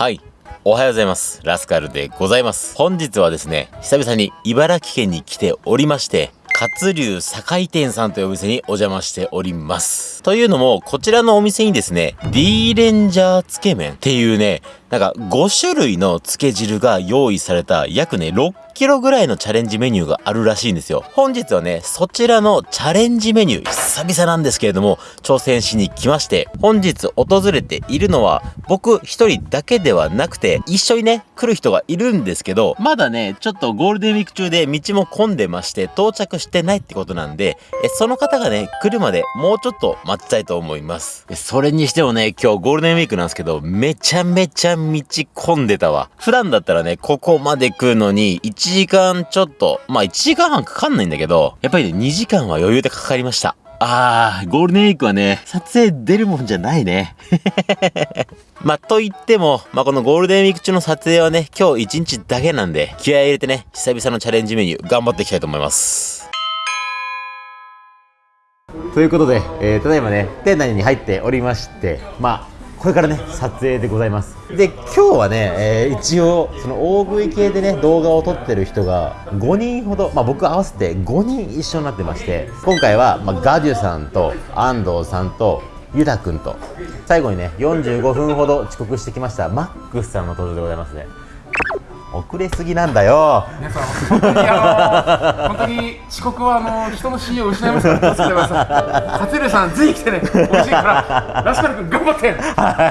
はい。おはようございます。ラスカルでございます。本日はですね、久々に茨城県に来ておりまして、活流酒井店さんというお店にお邪魔しております。というのも、こちらのお店にですね、D レンジャーつけ麺っていうね、なんか5種類のつけ汁が用意された約ね6キロぐらいのチャレンジメニューがあるらしいんですよ。本日はね、そちらのチャレンジメニュー、久々なんですけれども、挑戦しに来まして、本日訪れているのは、僕一人だけではなくて、一緒にね、来る人がいるんですけど、まだね、ちょっとゴールデンウィーク中で道も混んでまして、到着してないってことなんで、えその方がね、来るまでもうちょっと待ちたいと思います。それにしてもね、今日ゴールデンウィークなんですけど、めちゃめちゃ道混んでたわ。普段だったらね、ここまで来るのに、1時間ちょっと、まあ1時間半かかんないんだけど、やっぱりね、2時間は余裕でかかりました。あー、ゴールデンウィークはね、撮影出るもんじゃないね。まあ、と言っても、まあ、このゴールデンウィーク中の撮影はね、今日1日だけなんで、気合い入れてね、久々のチャレンジメニュー、頑張っていきたいと思います。ということで、えーただいまね店内に入っておりましてまあこれからね撮影でございます。で今日はね、えー一応その大食い系でね動画を撮ってる人が5人ほどまあ僕合わせて5人一緒になってまして今回は、まあ、ガデュさんと安藤さんとゆたくんと最後にね45分ほど遅刻してきましたマックスさんの登場でございますね。遅れすぎなんだよ皆さん、本当にあの本当に遅刻はあの人の信用を失いますから、気をつけてください。勝ルさん、ぜひ来てね、美味しいから、ラスカル君、頑張って。は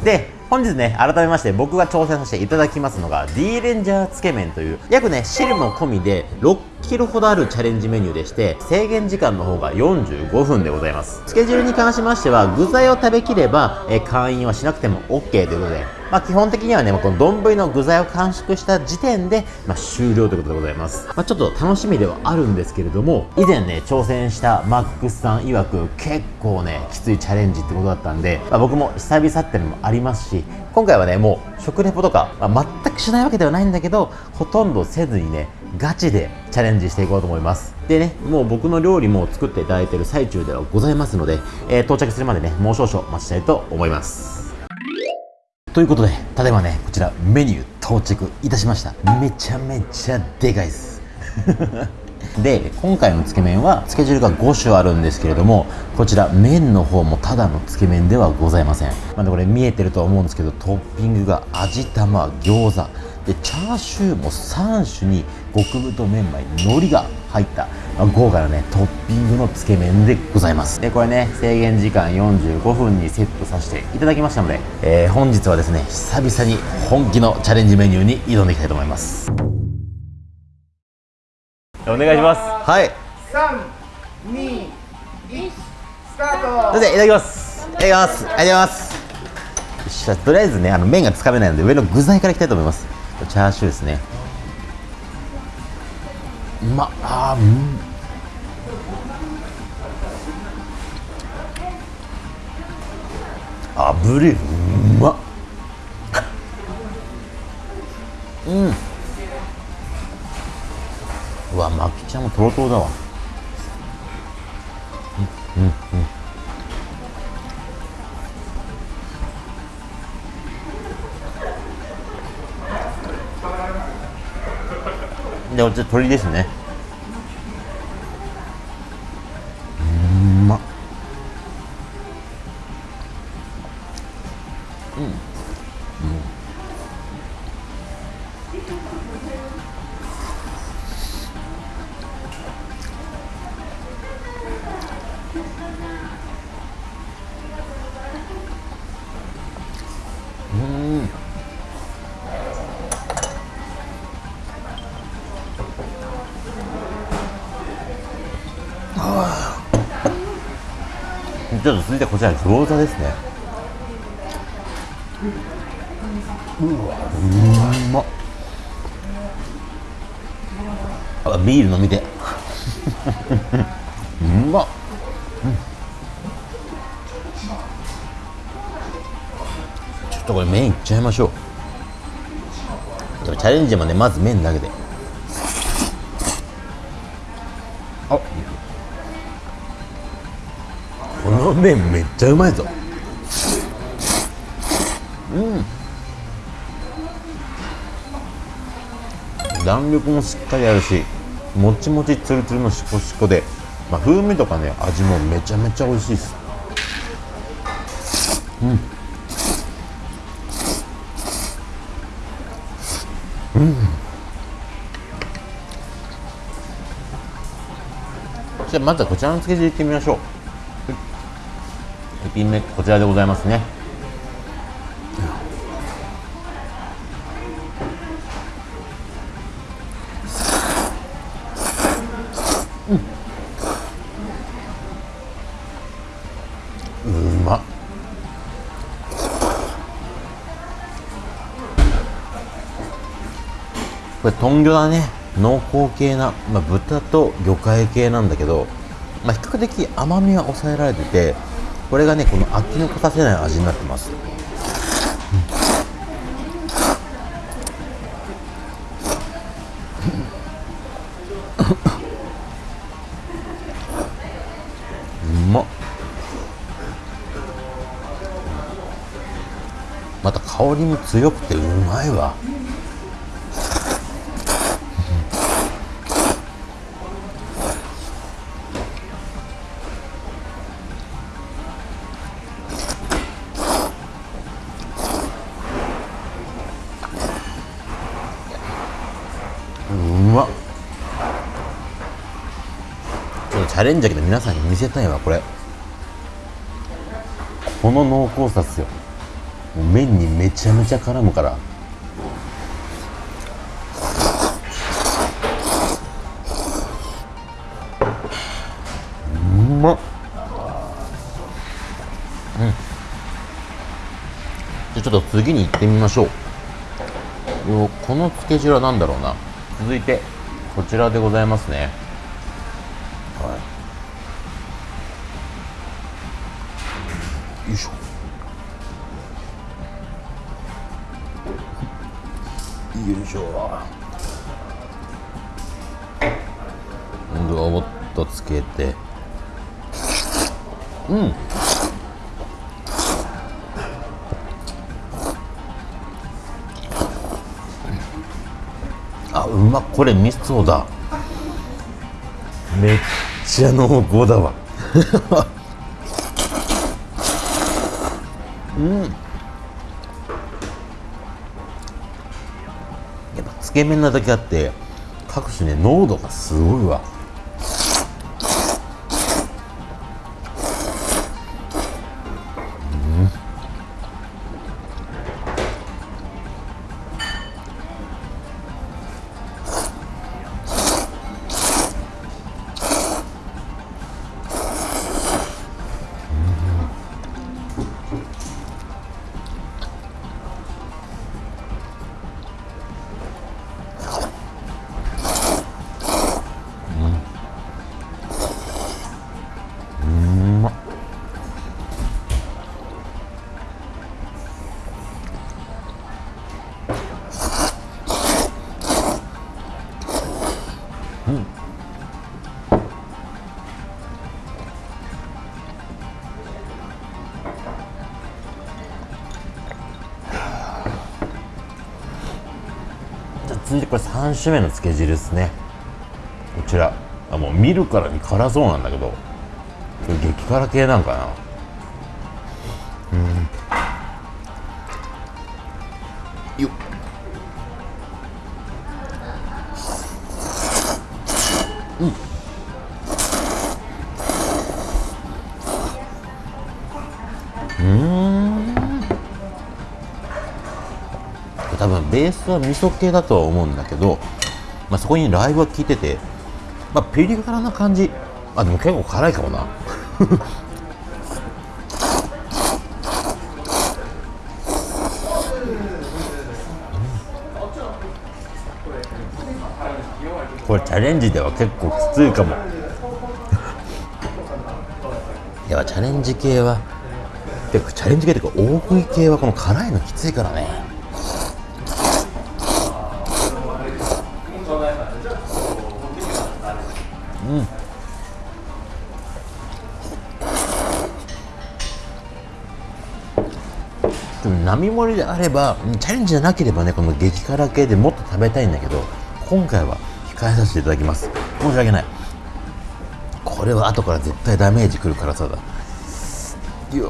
い。で、本日ね、改めまして僕が挑戦させていただきますのが D レンジャーつけ麺という約ね、汁も込みで6キロほどあるチャレンジメニューでして制限時間の方が45分でございます。スケジュールに関しましては具材を食べきれば、えー会員はしなくても OK ということで、まあ基本的にはね、まあこの丼の具材を完食した時点で、まあ終了ということでございます。まあちょっと楽しみではあるんですけれども、以前ね、挑戦したマックスさん曰く結構ね、きついチャレンジってことだったんで、まあ僕も久々ってのもありますし、今回はね、もう食レポとか、まあ全くしないわけではないんだけど、ほとんどせずにね、ガチでチャレンジしていこうと思います。でね、もう僕の料理も作っていただいてる最中ではございますので、えー到着するまでね、もう少々お待ちしたいと思います。ということで、ただいまね、こちらメニュー到着いたしました。めちゃめちゃでかいです。で、今回のつけ麺は、つけ汁が5種あるんですけれども、こちら麺の方もただのつけ麺ではございません。まあ、これ見えてるとは思うんですけど、トッピングが味玉、餃子、で、チャーシューも3種に極太麺米、海苔が入った、まあ豪華なね、トッピングのつけ麺でございます。で、これね、制限時間45分にセットさせていただきましたので、えー本日はですね、久々に本気のチャレンジメニューに挑んでいきたいと思います。お願いします。はい。三、二、一、スタート。いただきます。いただきます。ありがとうございます。とりあえずね、あの麺がつかめないので、上の具材からいきたいと思います。チャーシューですね。うま、あ、うん。あぶり、うまっ。うん。うわ、まきちゃんもとろとろだわ。で、こっち鶏ですね。続いてこちら餃子ですね。うわ、うまっ。あ、ビール飲みて。うまっ。うんちょっとこれ麺いっちゃいましょう。でもチャレンジもね、まず麺だけで。麺めっちゃうまいぞ。うん。弾力もしっかりあるしもちもちつるつるのしこしこで、まあ、風味とかね味もめちゃめちゃ美味しいです。うん。うん。じゃあまずはこちらの漬け汁いってみましょう。1品目こちらでございますね。うまっ。これ豚魚だね。濃厚系な、まあ、豚と魚介系なんだけど、まあ、比較的甘みは抑えられててこれがねこの飽きのこさせない味になってます、うまっ。また香りも強くてうまいわ。うまっちょっとチャレンジだけど皆さんに見せたいわこれ。この濃厚さっすよ。もう麺にめちゃめちゃ絡むから。うまっ。うん。じゃちょっと次に行ってみましょう。このつけ汁は何だろうな。続いてこちらでございますね。はい。よいしょ。よいしょ。今度はもっとつけて。うん。あうまこれ味噌だ。めっちゃ濃厚だわ。うん。やっぱつけ麺なだけあって各種ね濃度がすごいわ。これ3種目のつけ汁ですね。こちら。あもう見るからに辛そうなんだけど。激辛系なんかな。スは味噌系だとは思うんだけど、まあ、そこにラー油が効いてて、まあ、ピリ辛な感じ。あでも結構辛いかもな。これチャレンジでは結構きついかも。やっぱチャレンジ系は。てかチャレンジ系っていうか大食い系はこの辛いのきついからね並盛りであればチャレンジじゃなければねこの激辛系でもっと食べたいんだけど今回は控えさせていただきます。申し訳ない。これは後から絶対ダメージくる辛さだ。いやい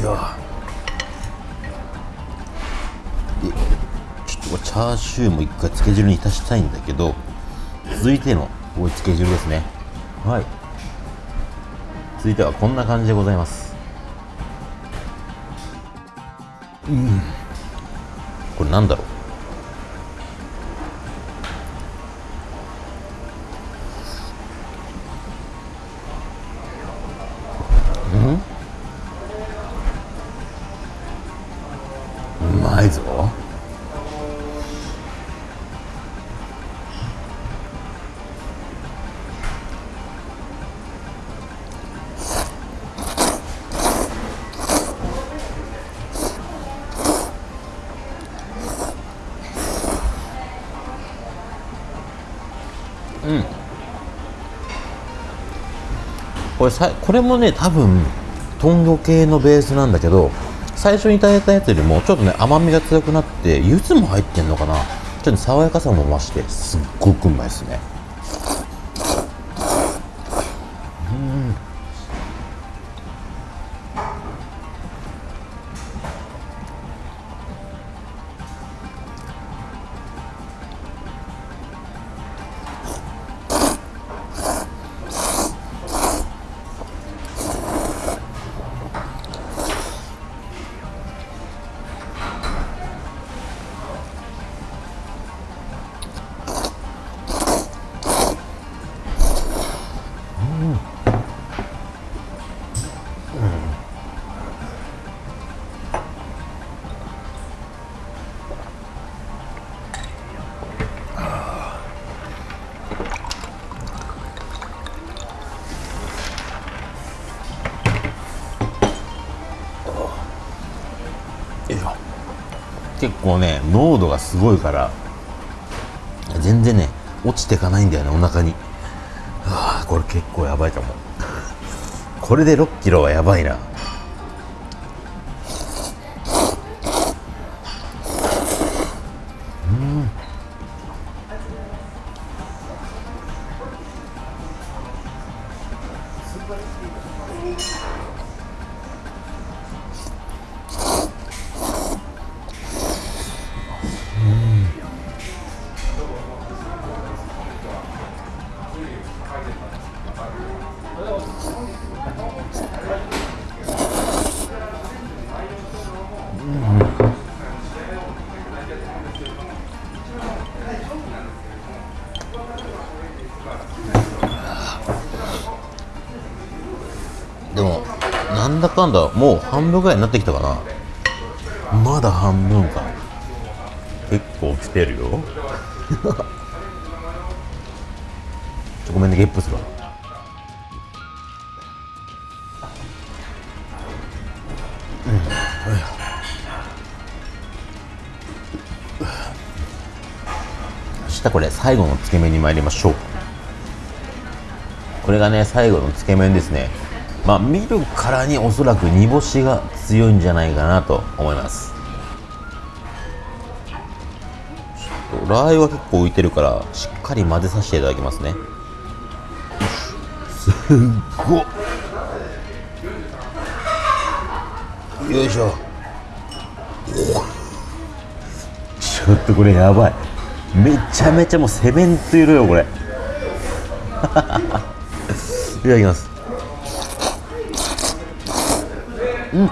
やちょっとチャーシューも一回つけ汁に浸したいんだけど続いてのおいつけ汁ですね。はい。続いてはこんな感じでございます。うん。これなんだろう？うんうこれさこれもね多分豚魚系のベースなんだけど最初にいただいたやつよりもちょっとね甘みが強くなって柚子も入ってんのかな。ちょっと爽やかさも増してすっごくうまいですね。結構ね濃度がすごいから全然ね落ちてかないんだよねお腹に。はあこれ結構やばいかもこれで6キロはやばいな。なんだかんだもう半分ぐらいになってきたかな。まだ半分か。結構来てるよ。ごめんねゲップするわ。そしたこれ最後のつけ麺に参りましょう。これがね最後のつけ麺ですね。まあ見るからにおそらく煮干しが強いんじゃないかなと思います。ちょっとラー油は結構浮いてるからしっかり混ぜさせていただきますね。すっごっ。よいしょ。ちょっとこれやばい。めちゃめちゃもうセメント色よこれ。いただきますうん。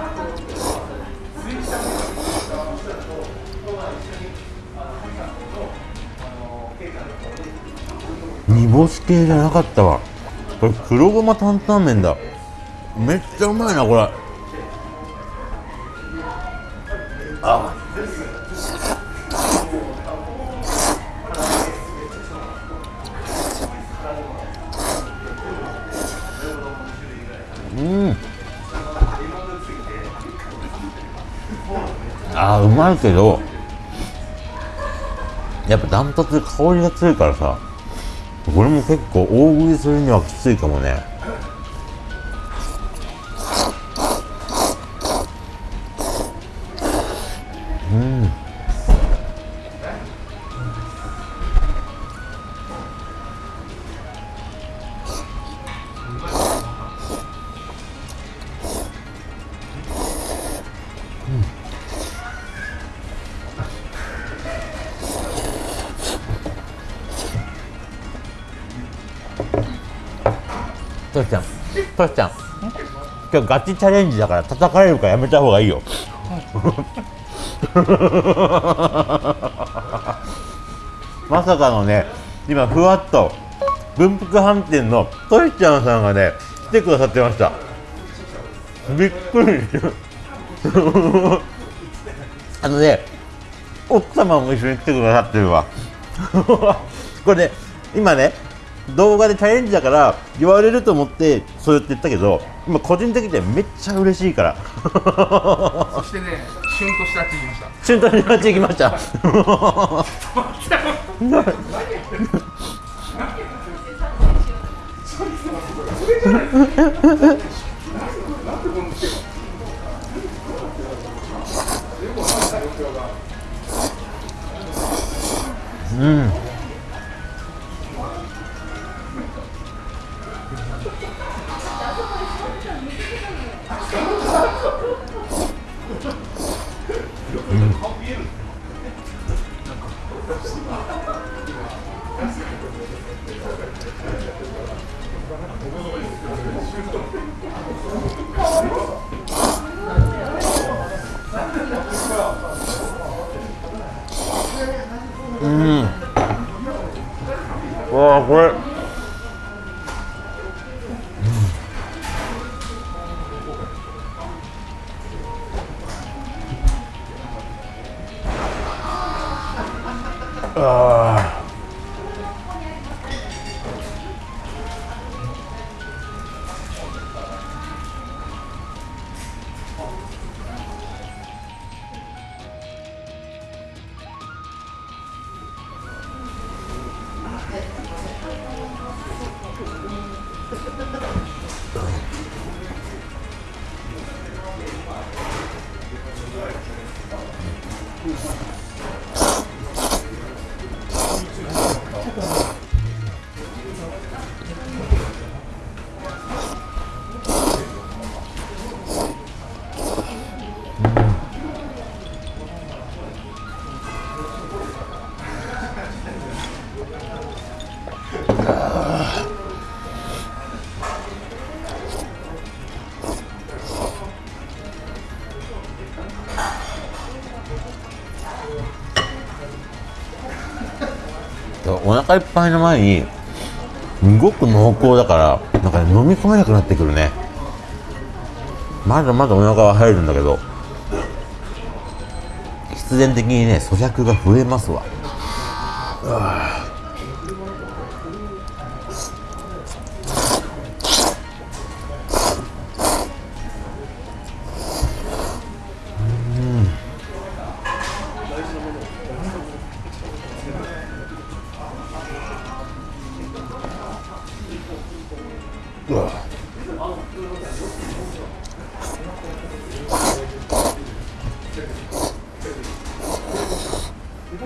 煮干し系じゃなかったわ。これ黒ごま担々麺だ。めっちゃうまいなこれ。ああーうまいけどやっぱダントツ香りが強いからさこれも結構大食いするにはきついかもね。うん。トシちゃん。トシちゃん。今日ガチチャレンジだから叩かれるからやめた方がいいよ。まさかのね今ふわっと文福飯店のトシちゃんさんがね来てくださってました。びっくり。あのね奥様も一緒に来てくださってるわ。これね今ね動画でチャレンジだから言われると思ってそうやって言ったけど今個人的にはめっちゃ嬉しいから。そしてねシュンとしてあっち行きました瞬間になっていきました。わ あ Uh. お腹いっぱいの前にすごく濃厚だからなんか、ね、飲み込めなくなってくるね。まだまだお腹は入るんだけど必然的にね咀嚼が増えますわ。うん。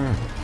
Mm.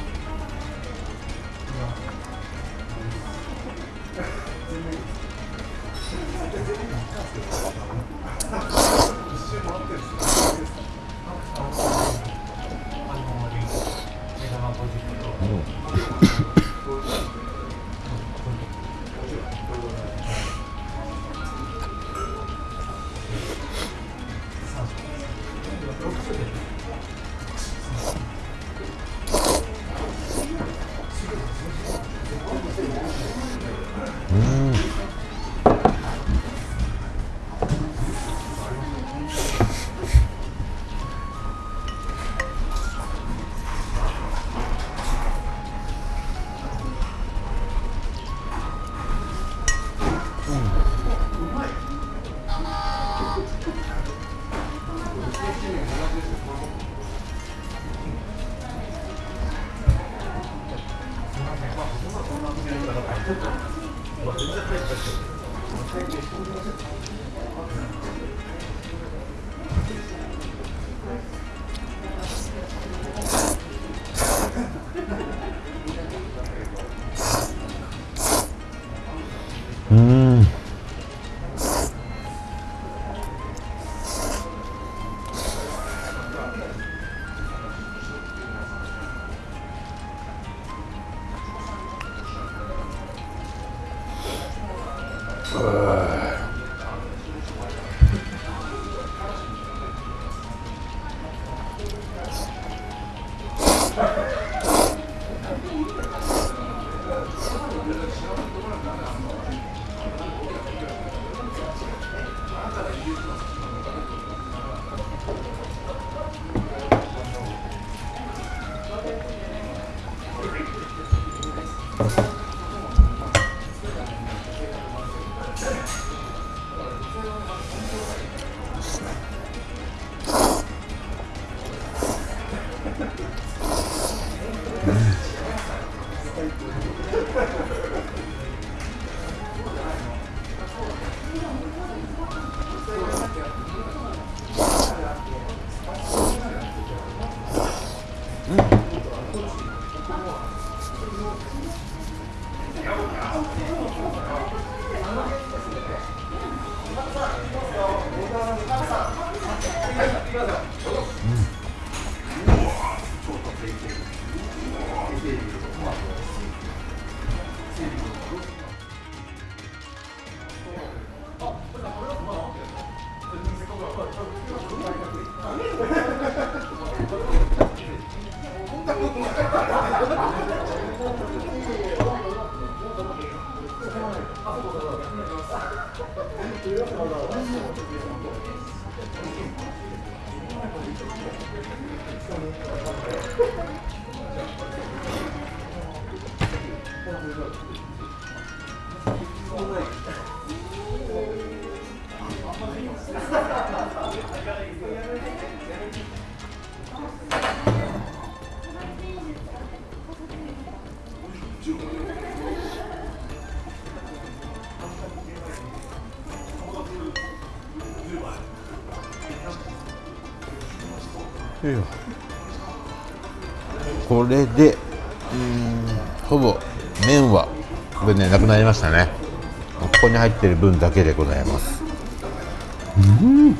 ちょっと。Gracias. これでうんほぼ麺はこれねなくなりましたね。ここに入ってる分だけでございます。うん。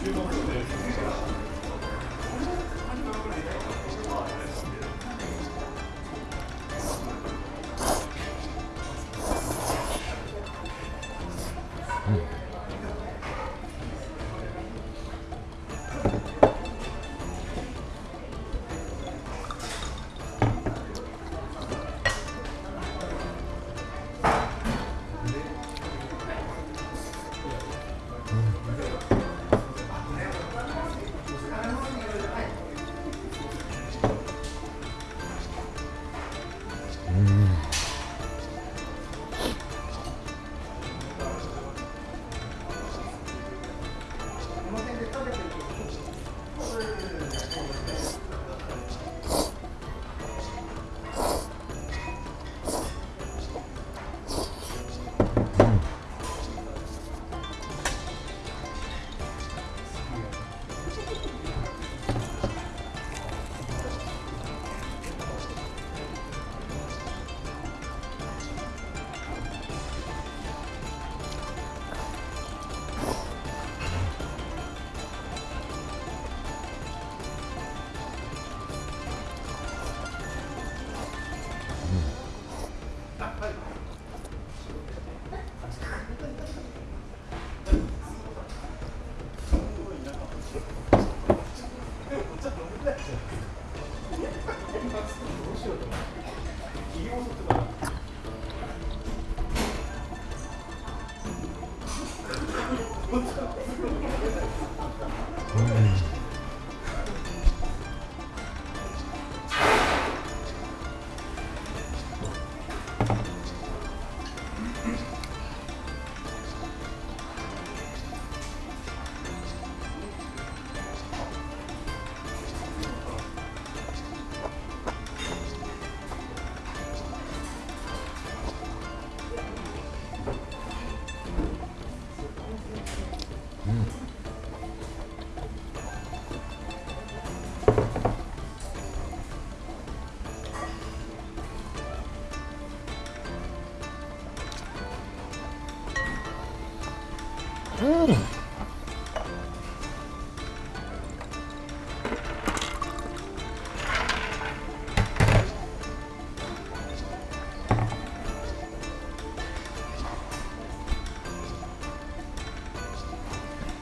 Amen.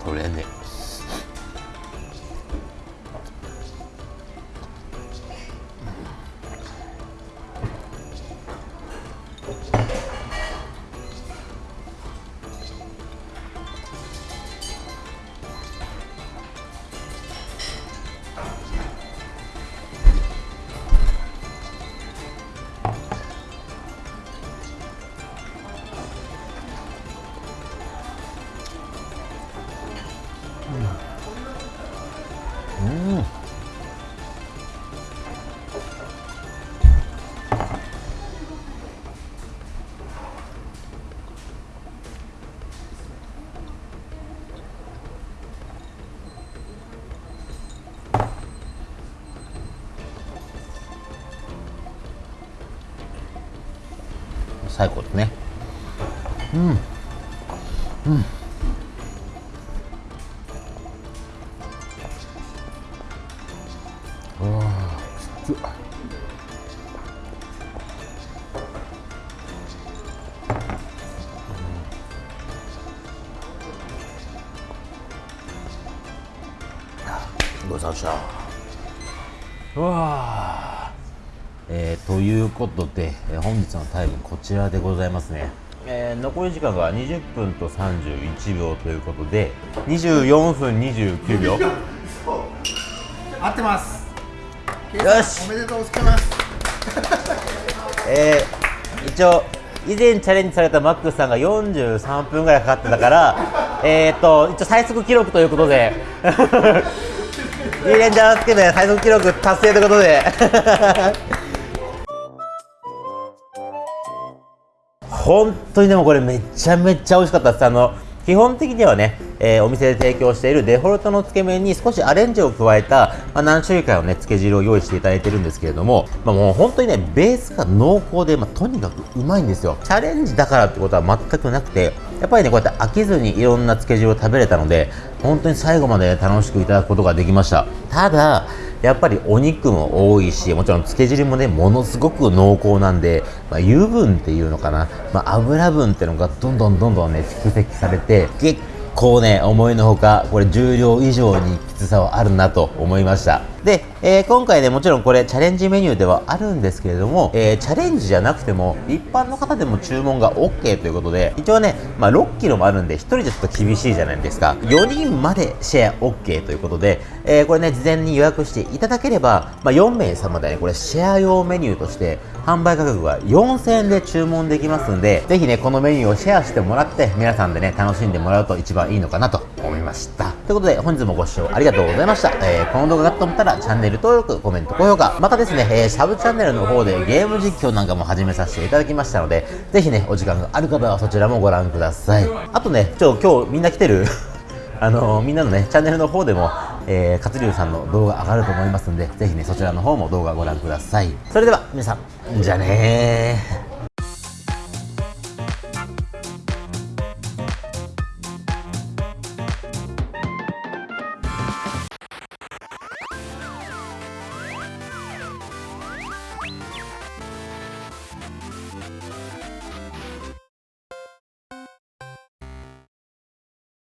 problème 最高ですね。うん。うん。ことで、えー本日のタイムこちらでございますね、えー残り時間が20分と31秒ということで24分29秒。合ってます。よし。おめでとうございます。えー一応以前チャレンジされたマックスさんが43分ぐらいかかってたから えーっと一応最速記録ということで。リーレンジャーつけて最速記録達成ということで本当にでもこれめちゃめちゃ美味しかったです。あの基本的にはね、えーお店で提供しているデフォルトのつけ麺に少しアレンジを加えた、まあ、何種類かのねつけ汁を用意していただいてるんですけれども、まあ、もう本当にねベースが濃厚で、まあ、とにかくうまいんですよ。チャレンジだからってことは全くなくてやっぱりねこうやって飽きずにいろんなつけ汁を食べれたので本当に最後まで楽しくいただくことができました。ただやっぱりお肉も多いしもちろん漬け汁もねものすごく濃厚なんで、まあ、油分っていうのかな、まあ、油分っていうのがどんどんどんどんね蓄積されて結構ね思いのほかこれ重量以上にきつさはあるなと思いました。で、えー今回ねもちろんこれチャレンジメニューではあるんですけれども、えーチャレンジじゃなくても一般の方でも注文が OK ということで一応ね、まあ、6キロもあるんで1人じゃちょっと厳しいじゃないですか。4人までシェア OK ということで、えーこれね事前に予約していただければ、まあ、4名様でねこれシェア用メニューとして販売価格は4000円で注文できますんでぜひねこのメニューをシェアしてもらって皆さんでね楽しんでもらうと一番いいのかなと思いました。ということで本日もご視聴ありがとうございました、えーこの動画がと思ったらチャンネル登録コメント高評価。またですね、えーサブチャンネルの方でゲーム実況なんかも始めさせていただきましたのでぜひねお時間がある方はそちらもご覧ください。あとねちょ今日みんな来てる？あのみんなのねチャンネルの方でも、えー、勝龍さんの動画上がると思いますんでぜひねそちらの方も動画ご覧ください。それでは皆さんじゃあねー。